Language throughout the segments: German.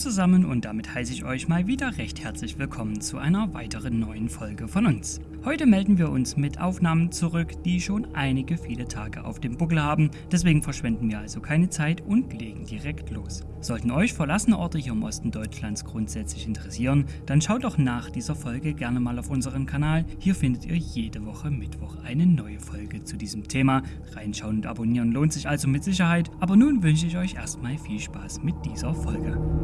zusammen und damit heiße ich euch mal wieder recht herzlich willkommen zu einer weiteren neuen Folge von uns. Heute melden wir uns mit Aufnahmen zurück, die schon einige viele Tage auf dem Buckel haben, deswegen verschwenden wir also keine Zeit und legen direkt los. Sollten euch verlassene Orte hier im Osten Deutschlands grundsätzlich interessieren, dann schaut doch nach dieser Folge gerne mal auf unseren Kanal. Hier findet ihr jede Woche Mittwoch eine neue Folge zu diesem Thema. Reinschauen und abonnieren lohnt sich also mit Sicherheit, aber nun wünsche ich euch erstmal viel Spaß mit dieser Folge.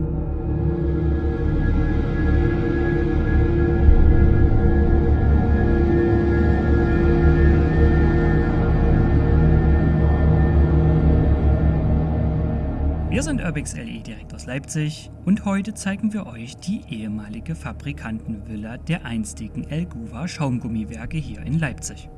Wir sind Urbix LE direkt aus Leipzig und heute zeigen wir euch die ehemalige Fabrikantenvilla der einstigen Elguva Schaumgummiwerke hier in Leipzig.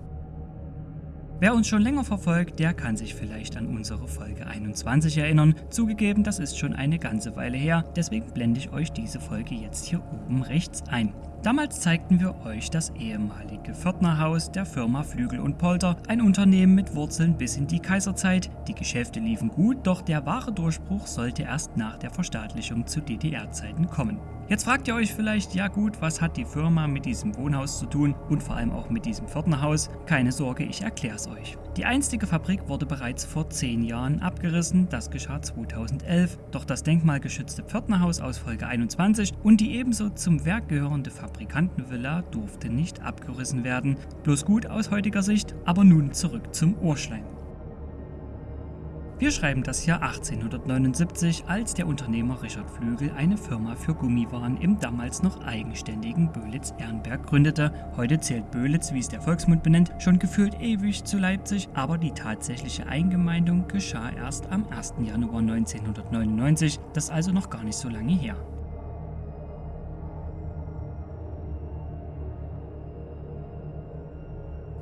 Wer uns schon länger verfolgt, der kann sich vielleicht an unsere Folge 21 erinnern. Zugegeben, das ist schon eine ganze Weile her, deswegen blende ich euch diese Folge jetzt hier oben rechts ein. Damals zeigten wir euch das ehemalige Pförtnerhaus der Firma Flügel und Polter, ein Unternehmen mit Wurzeln bis in die Kaiserzeit. Die Geschäfte liefen gut, doch der wahre Durchbruch sollte erst nach der Verstaatlichung zu DDR-Zeiten kommen. Jetzt fragt ihr euch vielleicht, ja gut, was hat die Firma mit diesem Wohnhaus zu tun und vor allem auch mit diesem Pförtnerhaus? Keine Sorge, ich erkläre es euch. Die einstige Fabrik wurde bereits vor 10 Jahren abgerissen, das geschah 2011, doch das denkmalgeschützte Pförtnerhaus aus Folge 21 und die ebenso zum Werk gehörende Fabrikantenvilla durfte nicht abgerissen werden. Bloß gut aus heutiger Sicht, aber nun zurück zum Urschleim. Wir schreiben das Jahr 1879, als der Unternehmer Richard Flügel eine Firma für Gummiwaren im damals noch eigenständigen Böhlitz-Ehrenberg gründete. Heute zählt Böhlitz, wie es der Volksmund benennt, schon gefühlt ewig zu Leipzig, aber die tatsächliche Eingemeindung geschah erst am 1. Januar 1999, das ist also noch gar nicht so lange her.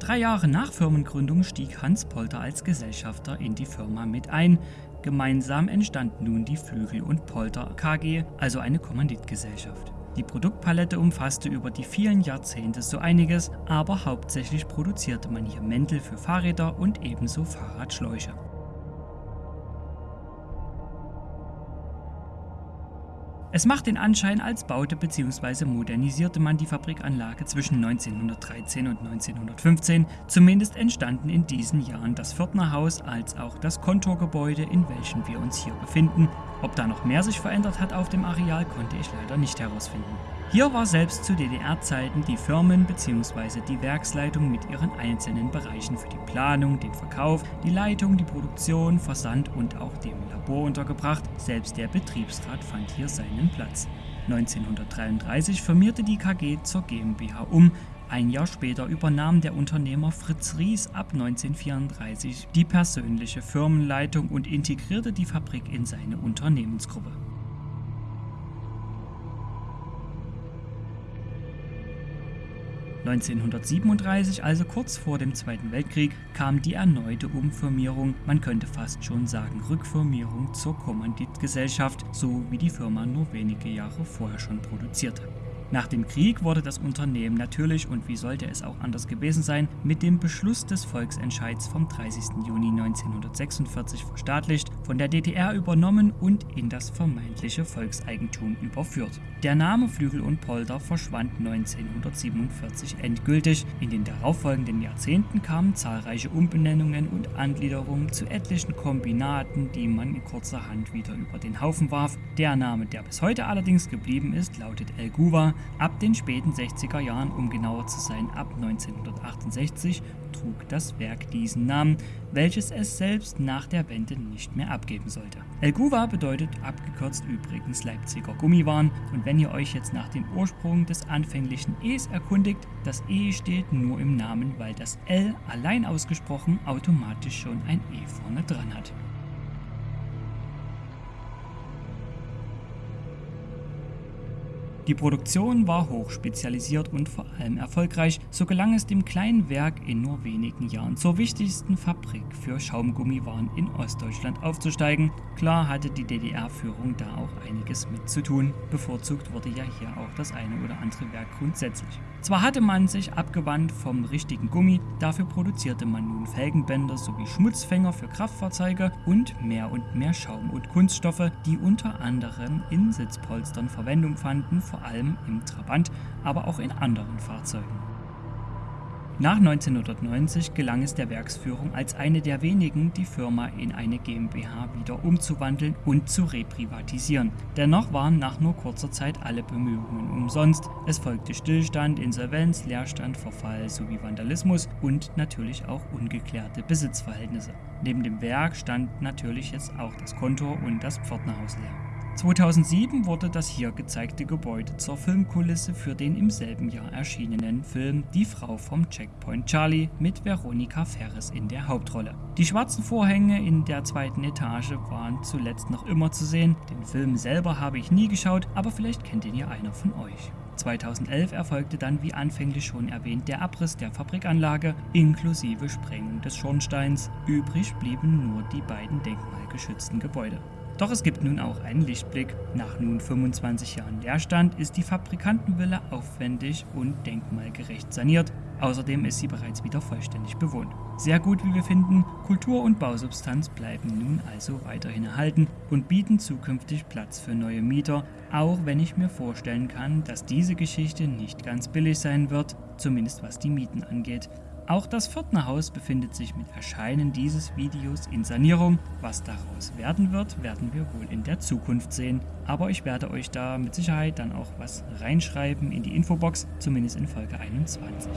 Drei Jahre nach Firmengründung stieg Hans Polter als Gesellschafter in die Firma mit ein. Gemeinsam entstand nun die Flügel und Polter KG, also eine Kommanditgesellschaft. Die Produktpalette umfasste über die vielen Jahrzehnte so einiges, aber hauptsächlich produzierte man hier Mäntel für Fahrräder und ebenso Fahrradschläuche. Es macht den Anschein, als baute bzw. modernisierte man die Fabrikanlage zwischen 1913 und 1915. Zumindest entstanden in diesen Jahren das Pförtnerhaus als auch das Kontorgebäude, in welchem wir uns hier befinden. Ob da noch mehr sich verändert hat auf dem Areal, konnte ich leider nicht herausfinden. Hier war selbst zu DDR-Zeiten die Firmen bzw. die Werksleitung mit ihren einzelnen Bereichen für die Planung, den Verkauf, die Leitung, die Produktion, Versand und auch dem Labor untergebracht. Selbst der Betriebsrat fand hier seinen Platz. 1933 firmierte die KG zur GmbH um. Ein Jahr später übernahm der Unternehmer Fritz Ries ab 1934 die persönliche Firmenleitung und integrierte die Fabrik in seine Unternehmensgruppe. 1937, also kurz vor dem Zweiten Weltkrieg, kam die erneute Umfirmierung, man könnte fast schon sagen Rückfirmierung zur Kommanditgesellschaft, so wie die Firma nur wenige Jahre vorher schon produzierte. Nach dem Krieg wurde das Unternehmen natürlich, und wie sollte es auch anders gewesen sein, mit dem Beschluss des Volksentscheids vom 30. Juni 1946 verstaatlicht, von der DDR übernommen und in das vermeintliche Volkseigentum überführt. Der Name Flügel und Polder verschwand 1947 endgültig. In den darauffolgenden Jahrzehnten kamen zahlreiche Umbenennungen und Angliederungen zu etlichen Kombinaten, die man in kurzer Hand wieder über den Haufen warf. Der Name, der bis heute allerdings geblieben ist, lautet El Guva Ab den späten 60er Jahren, um genauer zu sein ab 1968, trug das Werk diesen Namen, welches es selbst nach der Wende nicht mehr abgeben sollte. El Guva bedeutet abgekürzt übrigens Leipziger Gummiwaren und wenn ihr euch jetzt nach dem Ursprung des anfänglichen E's erkundigt, das E steht nur im Namen, weil das L allein ausgesprochen automatisch schon ein E vorne dran hat. Die Produktion war hoch spezialisiert und vor allem erfolgreich, so gelang es dem kleinen Werk in nur wenigen Jahren zur wichtigsten Fabrik für Schaumgummiwaren in Ostdeutschland aufzusteigen. Klar hatte die DDR-Führung da auch einiges mit zu tun, bevorzugt wurde ja hier auch das eine oder andere Werk grundsätzlich. Zwar hatte man sich abgewandt vom richtigen Gummi, dafür produzierte man nun Felgenbänder sowie Schmutzfänger für Kraftfahrzeuge und mehr und mehr Schaum- und Kunststoffe, die unter anderem in Sitzpolstern Verwendung fanden, vor allem im Trabant, aber auch in anderen Fahrzeugen. Nach 1990 gelang es der Werksführung als eine der wenigen, die Firma in eine GmbH wieder umzuwandeln und zu reprivatisieren. Dennoch waren nach nur kurzer Zeit alle Bemühungen umsonst. Es folgte Stillstand, Insolvenz, Leerstand, Verfall sowie Vandalismus und natürlich auch ungeklärte Besitzverhältnisse. Neben dem Werk stand natürlich jetzt auch das Kontor und das Pförtnerhaus leer. 2007 wurde das hier gezeigte Gebäude zur Filmkulisse für den im selben Jahr erschienenen Film Die Frau vom Checkpoint Charlie mit Veronika Ferres in der Hauptrolle. Die schwarzen Vorhänge in der zweiten Etage waren zuletzt noch immer zu sehen. Den Film selber habe ich nie geschaut, aber vielleicht kennt ihn ja einer von euch. 2011 erfolgte dann wie anfänglich schon erwähnt der Abriss der Fabrikanlage inklusive Sprengung des Schornsteins. Übrig blieben nur die beiden denkmalgeschützten Gebäude. Doch es gibt nun auch einen Lichtblick. Nach nun 25 Jahren Leerstand ist die Fabrikantenvilla aufwendig und denkmalgerecht saniert. Außerdem ist sie bereits wieder vollständig bewohnt. Sehr gut, wie wir finden, Kultur und Bausubstanz bleiben nun also weiterhin erhalten und bieten zukünftig Platz für neue Mieter, auch wenn ich mir vorstellen kann, dass diese Geschichte nicht ganz billig sein wird, zumindest was die Mieten angeht. Auch das Viertnerhaus befindet sich mit Erscheinen dieses Videos in Sanierung. Was daraus werden wird, werden wir wohl in der Zukunft sehen. Aber ich werde euch da mit Sicherheit dann auch was reinschreiben in die Infobox, zumindest in Folge 21.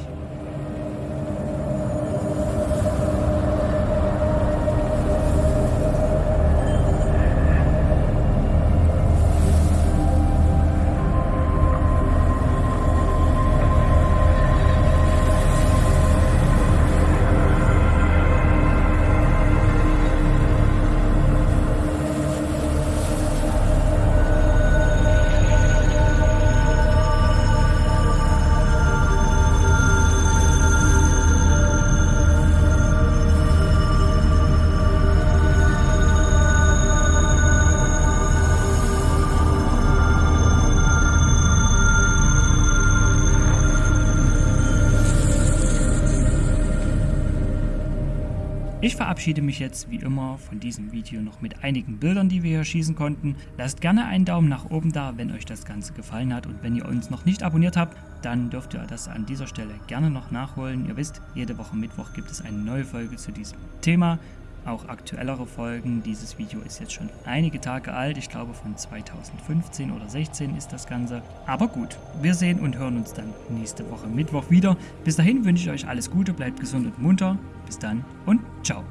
verabschiede mich jetzt wie immer von diesem Video noch mit einigen Bildern, die wir hier schießen konnten. Lasst gerne einen Daumen nach oben da, wenn euch das Ganze gefallen hat und wenn ihr uns noch nicht abonniert habt, dann dürft ihr das an dieser Stelle gerne noch nachholen. Ihr wisst, jede Woche Mittwoch gibt es eine neue Folge zu diesem Thema auch aktuellere Folgen. Dieses Video ist jetzt schon einige Tage alt, ich glaube von 2015 oder 16 ist das Ganze. Aber gut, wir sehen und hören uns dann nächste Woche Mittwoch wieder. Bis dahin wünsche ich euch alles Gute, bleibt gesund und munter. Bis dann und ciao.